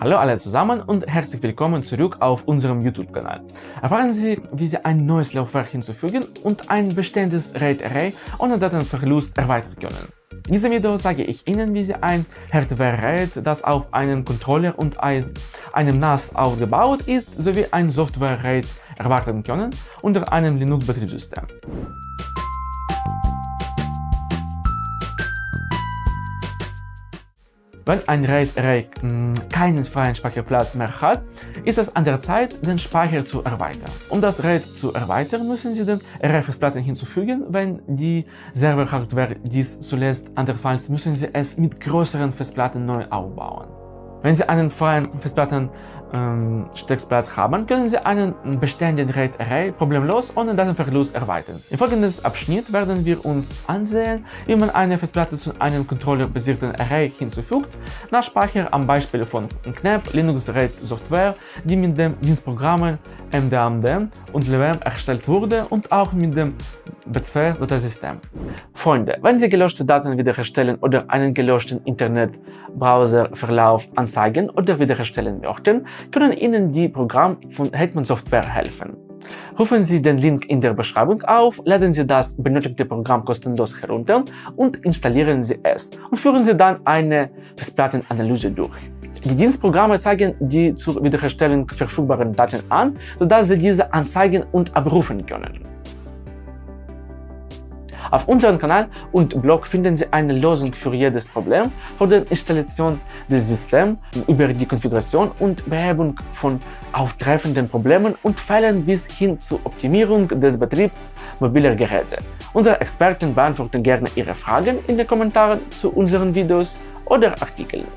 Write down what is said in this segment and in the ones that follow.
Hallo alle zusammen und herzlich willkommen zurück auf unserem YouTube-Kanal. Erfahren Sie, wie Sie ein neues Laufwerk hinzufügen und ein bestehendes RAID-Array ohne Datenverlust erweitern können. In diesem Video sage ich Ihnen, wie Sie ein Hardware-RAID, das auf einem Controller und einem NAS aufgebaut ist, sowie ein Software-RAID erwarten können unter einem Linux-Betriebssystem. Wenn ein RAID-Array hm, keinen freien Speicherplatz mehr hat, ist es an der Zeit, den Speicher zu erweitern. Um das RAID zu erweitern, müssen Sie den Array-Festplatten hinzufügen. Wenn die Server-Hardware dies zulässt, andernfalls müssen Sie es mit größeren Festplatten neu aufbauen. Wenn Sie einen freien Festplatten ähm, Steckplatz haben, können Sie einen bestehenden RAID-Array problemlos ohne Datenverlust erweitern. Im folgenden Abschnitt werden wir uns ansehen, wie man eine Festplatte zu einem controllerbasierten Array hinzufügt, nach Speicher am Beispiel von KNAP, Linux RAID Software, die mit den Dienstprogrammen MDAMD und LWM erstellt wurde und auch mit dem BTF-Dateisystem. Freunde, wenn Sie gelöschte Daten wiederherstellen oder einen gelöschten Internet-Browser-Verlauf anzeigen oder wiederherstellen möchten, können Ihnen die Programme von Hetman Software helfen. Rufen Sie den Link in der Beschreibung auf, laden Sie das benötigte Programm kostenlos herunter und installieren Sie es und führen Sie dann eine Festplattenanalyse durch. Die Dienstprogramme zeigen die zur Wiederherstellung verfügbaren Daten an, sodass Sie diese anzeigen und abrufen können. Auf unserem Kanal und Blog finden Sie eine Lösung für jedes Problem, von der Installation des Systems über die Konfiguration und Behebung von auftreffenden Problemen und Fällen bis hin zur Optimierung des Betriebs mobiler Geräte. Unsere Experten beantworten gerne Ihre Fragen in den Kommentaren zu unseren Videos oder Artikeln.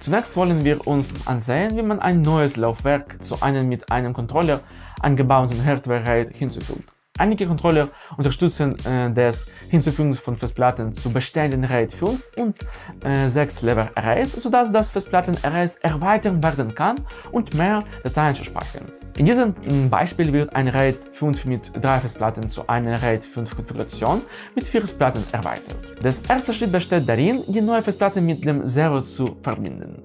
Zunächst wollen wir uns ansehen, wie man ein neues Laufwerk zu einem mit einem Controller angebauten Hardware-RAID hinzufügt. Einige Controller unterstützen äh, das Hinzufügen von Festplatten zu bestehenden RAID 5 und äh, 6 Level Arrays, sodass das Festplatten-Arrays erweitert werden kann und mehr Dateien zu speichern. In diesem Beispiel wird ein RAID 5 mit drei Festplatten zu einer RAID 5 Konfiguration mit vier Festplatten erweitert. Der erste Schritt besteht darin, die neue Festplatte mit dem Zero zu verbinden.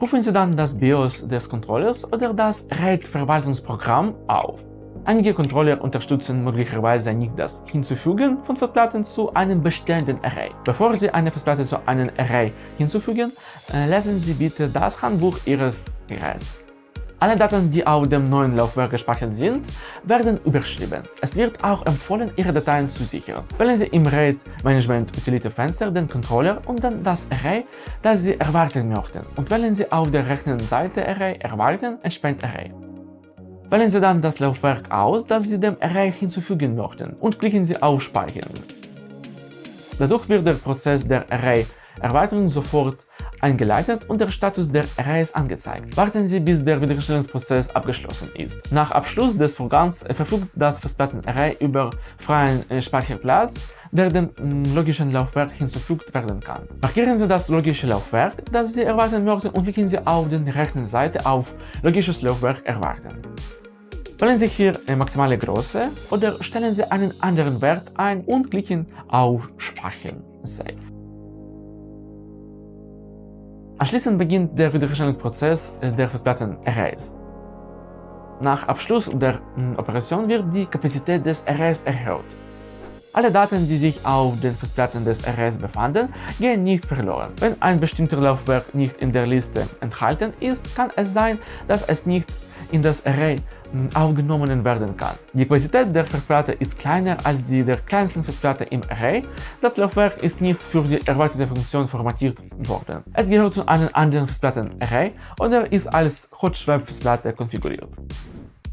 Rufen Sie dann das BIOS des Controllers oder das RAID-Verwaltungsprogramm auf. Einige Controller unterstützen möglicherweise nicht das Hinzufügen von Festplatten zu einem bestehenden Array. Bevor Sie eine Festplatte zu einem Array hinzufügen, äh, lesen Sie bitte das Handbuch Ihres Geräts. Alle Daten, die auf dem neuen Laufwerk gespeichert sind, werden überschrieben. Es wird auch empfohlen, Ihre Dateien zu sichern. Wählen Sie im RAID Management Utility Fenster den Controller und dann das Array, das Sie erwarten möchten und wählen Sie auf der rechten Seite Array Erwarten entspannt Array. Wählen Sie dann das Laufwerk aus, das Sie dem Array hinzufügen möchten und klicken Sie auf Speichern. Dadurch wird der Prozess der Array-Erweiterung sofort eingeleitet und der Status der Arrays angezeigt. Warten Sie, bis der Wiederherstellungsprozess abgeschlossen ist. Nach Abschluss des Vorgangs verfügt das Festplatten-Array über freien äh, Speicherplatz, der dem mm, logischen Laufwerk hinzufügt werden kann. Markieren Sie das logische Laufwerk, das Sie erwarten möchten und klicken Sie auf der rechten Seite auf Logisches Laufwerk erwarten. Wählen Sie hier maximale Größe oder stellen Sie einen anderen Wert ein und klicken auf Speichern Save. Anschließend beginnt der Wiederherstellungsprozess der Festplatten-Arrays. Nach Abschluss der hm, Operation wird die Kapazität des Arrays erhöht. Alle Daten, die sich auf den Festplatten des Arrays befanden, gehen nicht verloren. Wenn ein bestimmter Laufwerk nicht in der Liste enthalten ist, kann es sein, dass es nicht in das Array aufgenommen werden kann. Die Kapazität der Festplatte ist kleiner als die der kleinsten Festplatte im Array. Das Laufwerk ist nicht für die erweiterte Funktion formatiert worden. Es gehört zu einem anderen Festplatten-Array oder ist als Hot-Swap-Festplatte konfiguriert.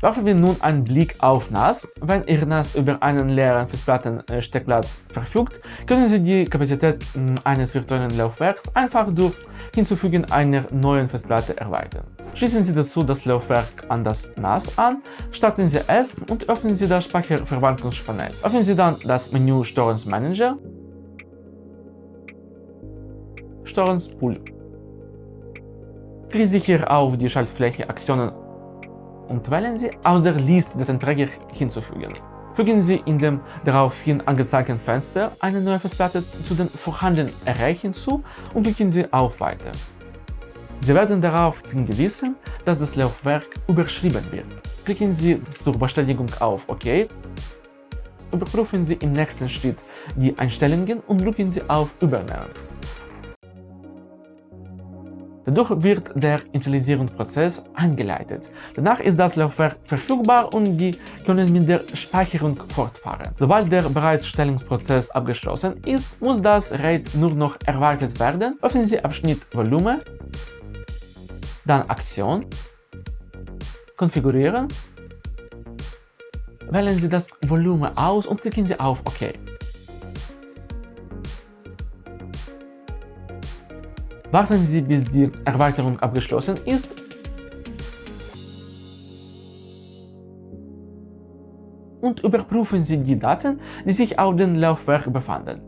Werfen wir nun einen Blick auf NAS. Wenn Ihr NAS über einen leeren Festplattensteckplatz verfügt, können Sie die Kapazität hm, eines virtuellen Laufwerks einfach durch Hinzufügen einer neuen Festplatte erweitern. Schließen Sie dazu das Laufwerk an das NAS an, starten Sie es und öffnen Sie das Speicherverwaltungspanel. Öffnen Sie dann das Menü Storage Manager, Storage Pool. Klicken Sie hier auf die Schaltfläche Aktionen und wählen Sie aus der Liste Datenträger hinzufügen. Fügen Sie in dem daraufhin angezeigten Fenster eine neue Festplatte zu den vorhandenen Array hinzu und klicken Sie auf Weiter. Sie werden darauf hingewiesen, dass das Laufwerk überschrieben wird. Klicken Sie zur Bestätigung auf OK. Überprüfen Sie im nächsten Schritt die Einstellungen und drücken Sie auf Übernehmen. Dadurch wird der Initialisierungsprozess eingeleitet. Danach ist das Laufwerk verfügbar und die können mit der Speicherung fortfahren. Sobald der Bereitstellungsprozess abgeschlossen ist, muss das RAID nur noch erwartet werden. Öffnen Sie Abschnitt Volumen, dann Aktion, Konfigurieren, wählen Sie das Volumen aus und klicken Sie auf OK. Warten Sie, bis die Erweiterung abgeschlossen ist und überprüfen Sie die Daten, die sich auf dem Laufwerk befanden.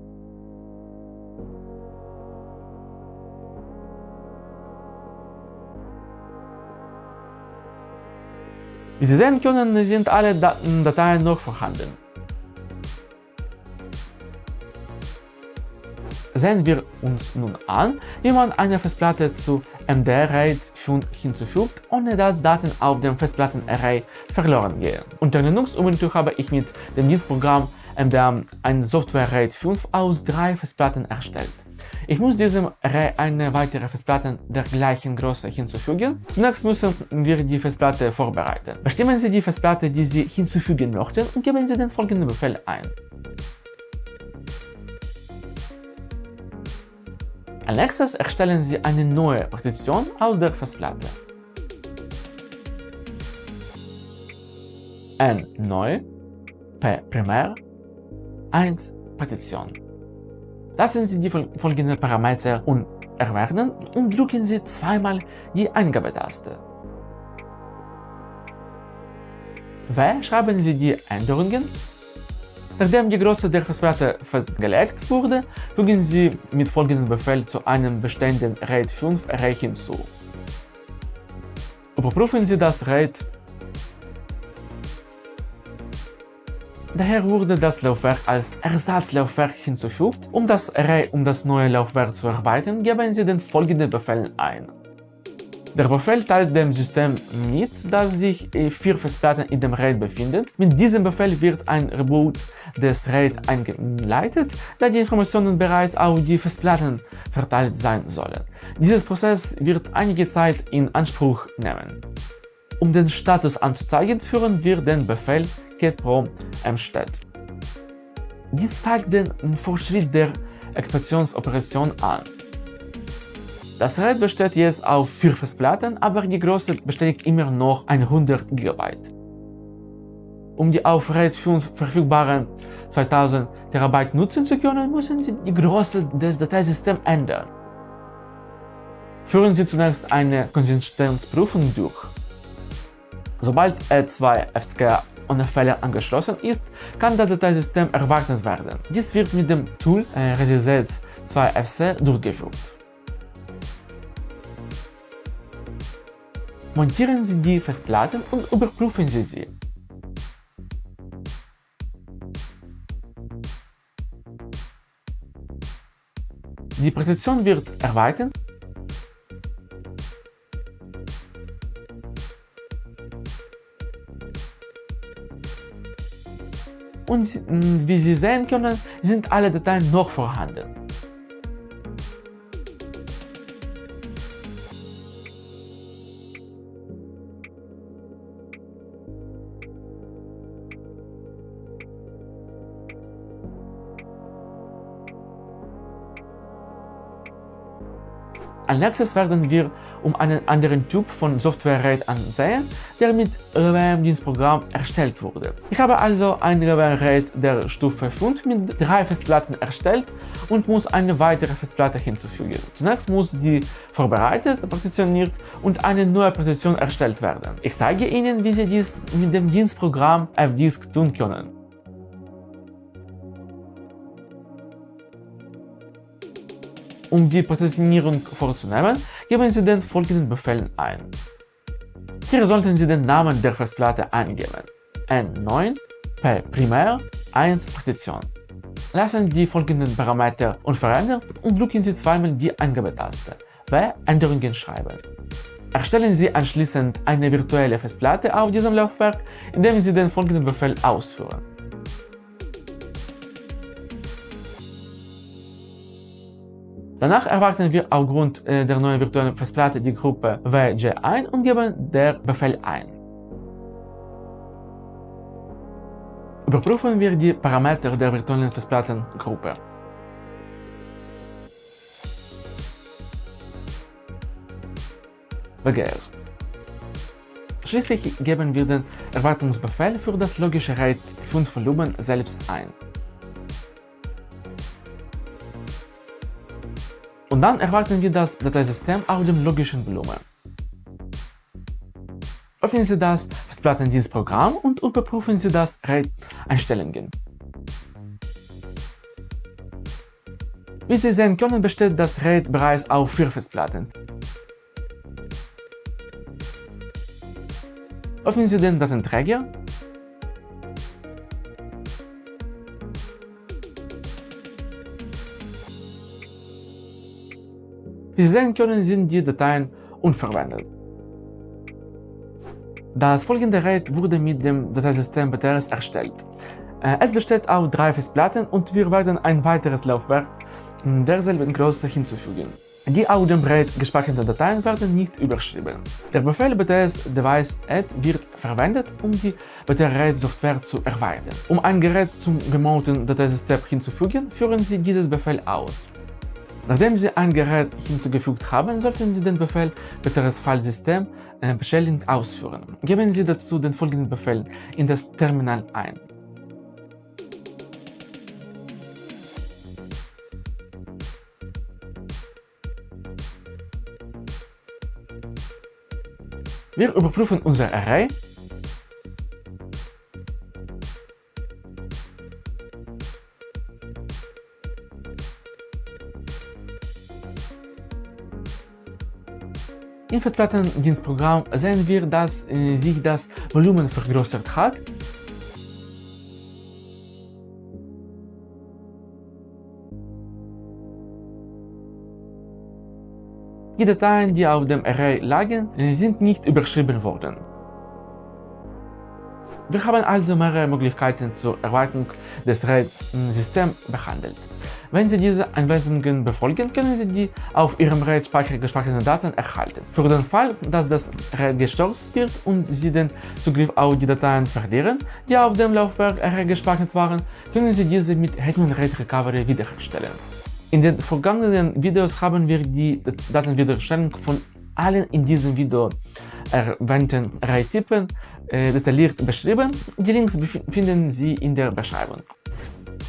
Wie Sie sehen können, sind alle Dateien noch vorhanden. Sehen wir uns nun an, wie man eine Festplatte zu MD-RAID 5 hinzufügt, ohne dass Daten auf dem Festplattenarray verloren gehen. Unter Linux Ubuntu habe ich mit dem Dienstprogramm MDM ein Software RAID 5 aus drei Festplatten erstellt. Ich muss diesem Array eine weitere Festplatte der gleichen Größe hinzufügen. Zunächst müssen wir die Festplatte vorbereiten. Bestimmen Sie die Festplatte, die Sie hinzufügen möchten und geben Sie den folgenden Befehl ein. Als nächstes erstellen Sie eine neue Partition aus der Festplatte. N neu, P primär, 1 Partition. Lassen Sie die folgenden Parameter unerwarten und drücken Sie zweimal die Eingabetaste. W schreiben Sie die Änderungen Nachdem die Größe der Festplatte festgelegt wurde, fügen Sie mit folgendem Befehl zu einem bestehenden RAID 5 Array hinzu. Überprüfen Sie das RAID. Daher wurde das Laufwerk als Ersatzlaufwerk hinzugefügt. Um das Array um das neue Laufwerk zu erweitern, geben Sie den folgenden Befehl ein. Der Befehl teilt dem System mit, dass sich vier Festplatten in dem RAID befinden. Mit diesem Befehl wird ein Reboot des RAID eingeleitet, da die Informationen bereits auf die Festplatten verteilt sein sollen. Dieses Prozess wird einige Zeit in Anspruch nehmen. Um den Status anzuzeigen, führen wir den Befehl getpro mstat. Dies zeigt den Fortschritt der Expansionsoperation an. Das RAID besteht jetzt auf 4 Festplatten, aber die Größe bestätigt immer noch 100 GB. Um die auf RAID 5 verfügbaren 2000 TB nutzen zu können, müssen Sie die Größe des Dateisystems ändern. Führen Sie zunächst eine Konsistenzprüfung durch. Sobald E2FSK ohne Fehler angeschlossen ist, kann das Dateisystem erwartet werden. Dies wird mit dem Tool äh, Resets 2FC durchgeführt. Montieren Sie die Festplatten und überprüfen Sie sie. Die Partition wird erweitert und wie Sie sehen können, sind alle Dateien noch vorhanden. Als nächstes werden wir um einen anderen Typ von Software-RAID ansehen, der mit RWM-Dienstprogramm erstellt wurde. Ich habe also ein RWM-RAID der Stufe 5 mit drei Festplatten erstellt und muss eine weitere Festplatte hinzufügen. Zunächst muss die vorbereitet, partitioniert und eine neue Partition erstellt werden. Ich zeige Ihnen, wie Sie dies mit dem Dienstprogramm fdisk tun können. Um die Partitionierung vorzunehmen, geben Sie den folgenden Befehlen ein. Hier sollten Sie den Namen der Festplatte eingeben. N9 P primär 1 Partition. Lassen die folgenden Parameter unverändert und drücken Sie zweimal die Eingabetaste. w Änderungen schreiben. Erstellen Sie anschließend eine virtuelle Festplatte auf diesem Laufwerk, indem Sie den folgenden Befehl ausführen. Danach erwarten wir aufgrund äh, der neuen virtuellen Festplatte die Gruppe WG ein und geben der Befehl ein. Überprüfen wir die Parameter der virtuellen Festplattengruppe. WGS. Schließlich geben wir den Erwartungsbefehl für das logische RAID 5 Volumen selbst ein. Und dann erwarten wir das Dateisystem auf dem logischen Volumen. Öffnen Sie das Festplattendienstprogramm und überprüfen Sie das RAID-Einstellungen. Wie Sie sehen können, besteht das RAID bereits auf vier Festplatten. Öffnen Sie den Datenträger Wie Sie sehen können, sind die Dateien unverwendet. Das folgende RAID wurde mit dem Dateisystem BTRS erstellt. Äh, es besteht aus drei Festplatten und wir werden ein weiteres Laufwerk derselben Größe hinzufügen. Die auf dem RAID gespeicherten Dateien werden nicht überschrieben. Der Befehl bts device add wird verwendet, um die BTR-RAID-Software zu erweitern. Um ein Gerät zum remoten Dateisystem hinzufügen, führen Sie dieses Befehl aus. Nachdem Sie ein Gerät hinzugefügt haben, sollten Sie den Befehl btrs Filesystem äh, beschädigend ausführen. Geben Sie dazu den folgenden Befehl in das Terminal ein. Wir überprüfen unser Array Festplattendienstprogramm sehen wir, dass äh, sich das Volumen vergrößert hat. Die Dateien, die auf dem Array lagen, äh, sind nicht überschrieben worden. Wir haben also mehrere Möglichkeiten zur Erweiterung des RAID-Systems behandelt. Wenn Sie diese Anweisungen befolgen, können Sie die auf Ihrem RAID-Speicher gespeicherten Daten erhalten. Für den Fall, dass das RAID gestürzt wird und Sie den Zugriff auf die Dateien verlieren, die auf dem Laufwerk RAID gespeichert waren, können Sie diese mit Hetman RAID Recovery wiederherstellen. In den vergangenen Videos haben wir die Datenwiederherstellung von allen in diesem Video erwähnten RAID-Typen detailliert beschrieben. Die Links finden Sie in der Beschreibung.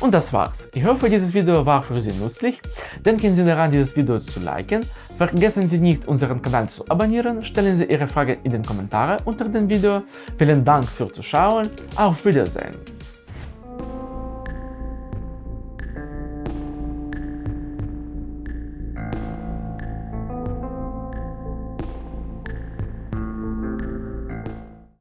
Und das war's. Ich hoffe, dieses Video war für Sie nützlich. Denken Sie daran, dieses Video zu liken. Vergessen Sie nicht, unseren Kanal zu abonnieren. Stellen Sie Ihre Frage in den Kommentaren unter dem Video. Vielen Dank fürs Zuschauen. Auf Wiedersehen.